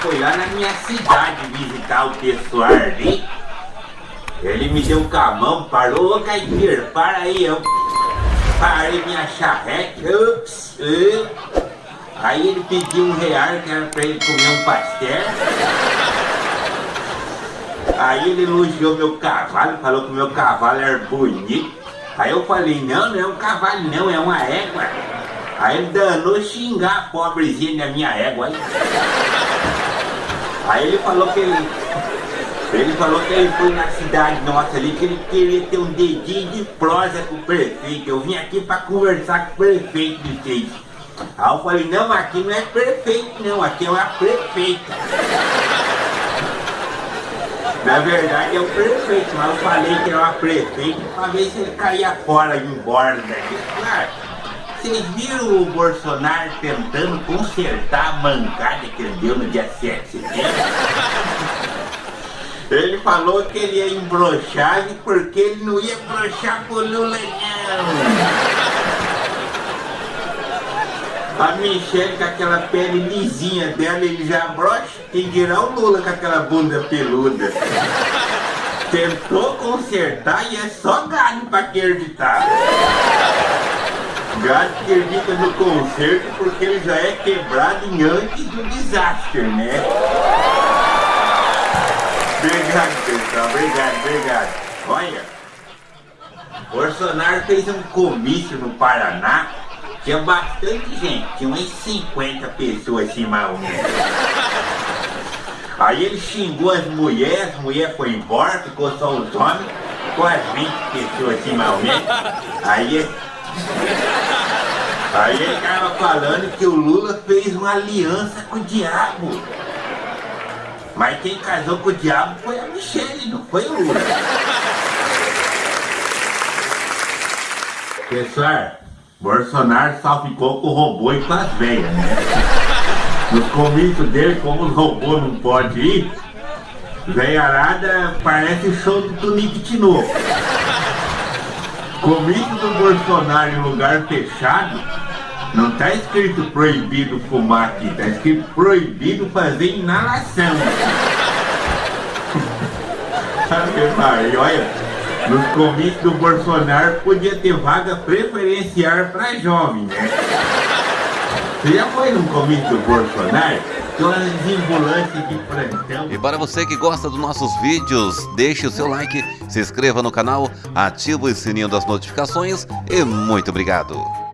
foi lá na minha cidade visitar o pessoal ali. Ele me deu um camão, parou, ô Caipira, para aí, eu parei minha charrete, ups, ups. Aí ele pediu um real que era pra ele comer um pastel. Aí ele elogiou meu cavalo, falou que meu cavalo era bonito. Aí eu falei, não, não é um cavalo não, é uma égua. Aí ele danou xingar a pobrezinha da minha égua. Aí, aí ele falou que ele. Ele falou que ele foi na cidade nossa ali, que ele queria ter um dedinho de prosa com o prefeito. Eu vim aqui para conversar com o prefeito de vocês. Aí eu falei, não, aqui não é prefeito não, aqui é uma prefeita. Na verdade é o prefeito, mas eu falei que era uma prefeita para ver se ele caía fora e embora daqui. Claro, vocês viram o Bolsonaro tentando consertar a mancada que ele deu no dia 7 de setembro? Ele falou que ele ia embrochar porque ele não ia brochar com o Lula não. A Michelle com aquela pele lisinha dela, ele já brocha. Quem dirá o Lula com aquela bunda peluda. Tentou consertar e é só gado pra acreditar. Gado que acredita no conserto porque ele já é quebrado em antes do desastre, né? Obrigado, pessoal. Obrigado, obrigado. Olha, Bolsonaro fez um comício no Paraná tinha bastante gente, tinha umas 50 pessoas assim mais ou menos. Aí ele xingou as mulheres, as mulheres foi embora, ficou só os homens, com as 20 pessoas assim mais ou menos. Aí, aí ele tava falando que o Lula fez uma aliança com o diabo. Mas quem casou com o diabo foi a Michelle, não foi o Lula. Pessoal, Bolsonaro só ficou com o robô e com as velhas, né? Nos comícios dele, como os robôs não podem ir, velharada parece show do Tunique Tinoco. Comício Bolsonaro em lugar fechado, não está escrito proibido fumar aqui, está escrito proibido fazer inalação. Sabe, Maria, olha, nos comícios do Bolsonaro podia ter vaga preferencial para jovem, né? Você já foi num comício do Bolsonaro? E para você que gosta dos nossos vídeos, deixe o seu like, se inscreva no canal, ative o sininho das notificações e muito obrigado.